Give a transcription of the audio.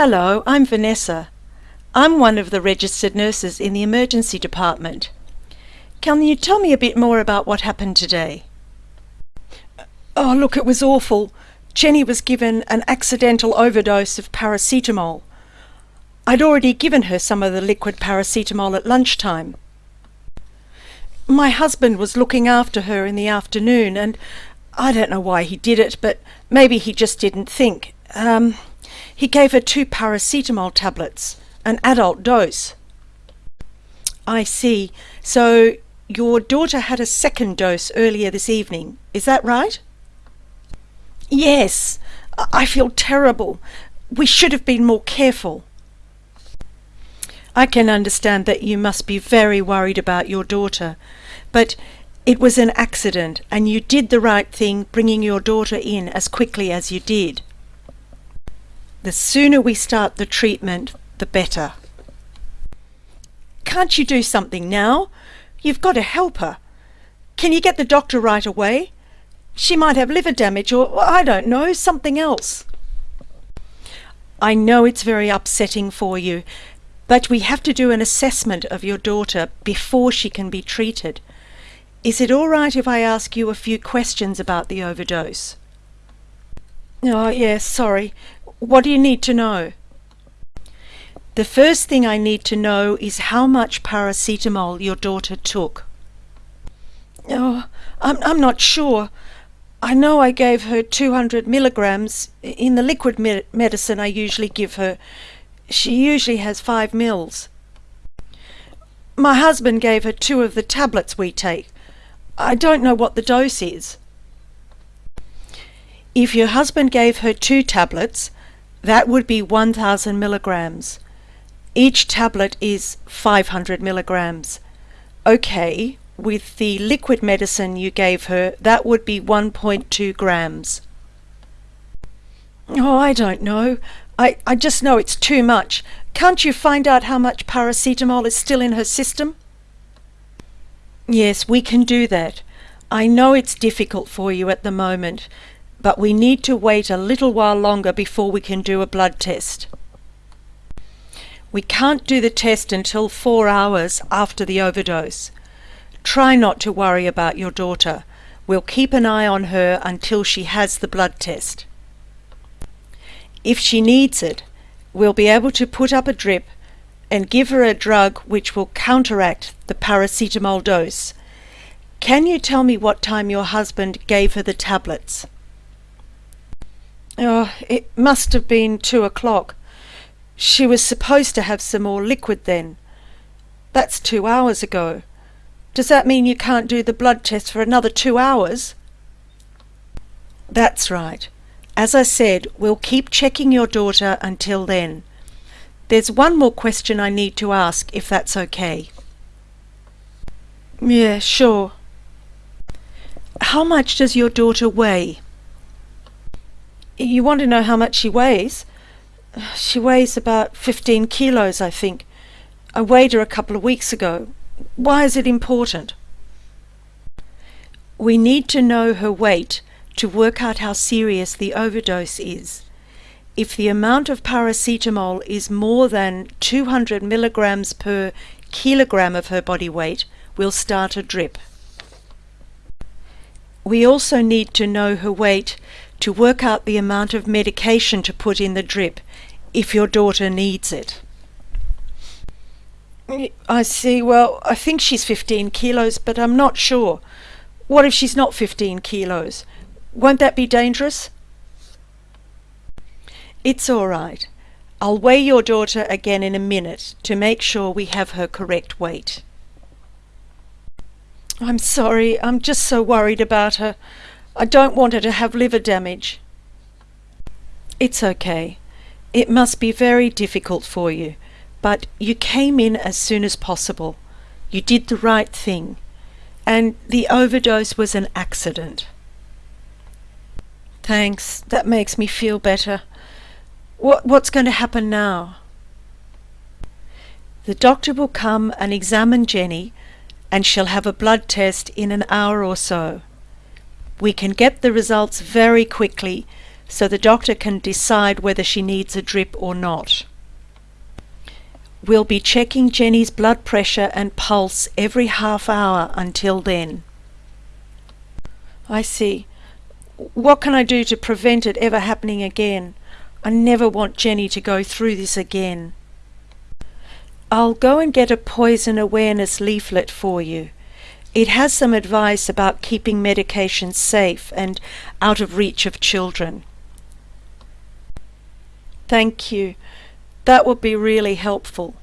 Hello, I'm Vanessa. I'm one of the registered nurses in the emergency department. Can you tell me a bit more about what happened today? Oh, look, it was awful. Jenny was given an accidental overdose of paracetamol. I'd already given her some of the liquid paracetamol at lunchtime. My husband was looking after her in the afternoon, and I don't know why he did it, but maybe he just didn't think. Um, he gave her two paracetamol tablets, an adult dose. I see. So your daughter had a second dose earlier this evening, is that right? Yes. I feel terrible. We should have been more careful. I can understand that you must be very worried about your daughter, but it was an accident and you did the right thing bringing your daughter in as quickly as you did. The sooner we start the treatment, the better. Can't you do something now? You've got to help her. Can you get the doctor right away? She might have liver damage or, I don't know, something else. I know it's very upsetting for you, but we have to do an assessment of your daughter before she can be treated. Is it all right if I ask you a few questions about the overdose? Oh, yes, sorry. What do you need to know? The first thing I need to know is how much paracetamol your daughter took. Oh, I'm, I'm not sure. I know I gave her 200 milligrams in the liquid me medicine I usually give her. She usually has five mils. My husband gave her two of the tablets we take. I don't know what the dose is. If your husband gave her two tablets, that would be 1000 milligrams. Each tablet is 500 milligrams. Okay, with the liquid medicine you gave her, that would be 1.2 grams. Oh, I don't know. I, I just know it's too much. Can't you find out how much paracetamol is still in her system? Yes, we can do that. I know it's difficult for you at the moment, but we need to wait a little while longer before we can do a blood test. We can't do the test until four hours after the overdose. Try not to worry about your daughter. We'll keep an eye on her until she has the blood test. If she needs it, we'll be able to put up a drip and give her a drug which will counteract the paracetamol dose. Can you tell me what time your husband gave her the tablets? Oh, it must have been two o'clock. She was supposed to have some more liquid then. That's two hours ago. Does that mean you can't do the blood test for another two hours? That's right. As I said, we'll keep checking your daughter until then. There's one more question I need to ask, if that's okay. Yeah, sure. How much does your daughter weigh? You want to know how much she weighs? She weighs about 15 kilos, I think. I weighed her a couple of weeks ago. Why is it important? We need to know her weight to work out how serious the overdose is. If the amount of paracetamol is more than 200 milligrams per kilogram of her body weight, we'll start a drip. We also need to know her weight to work out the amount of medication to put in the drip if your daughter needs it. I see. Well, I think she's 15 kilos, but I'm not sure. What if she's not 15 kilos? Won't that be dangerous? It's all right. I'll weigh your daughter again in a minute to make sure we have her correct weight. I'm sorry. I'm just so worried about her. I don't want her to have liver damage. It's okay. It must be very difficult for you, but you came in as soon as possible. You did the right thing, and the overdose was an accident. Thanks. That makes me feel better. What, what's going to happen now? The doctor will come and examine Jenny, and she'll have a blood test in an hour or so. We can get the results very quickly so the doctor can decide whether she needs a drip or not. We'll be checking Jenny's blood pressure and pulse every half hour until then. I see. What can I do to prevent it ever happening again? I never want Jenny to go through this again. I'll go and get a poison awareness leaflet for you. It has some advice about keeping medications safe and out of reach of children. Thank you. That would be really helpful.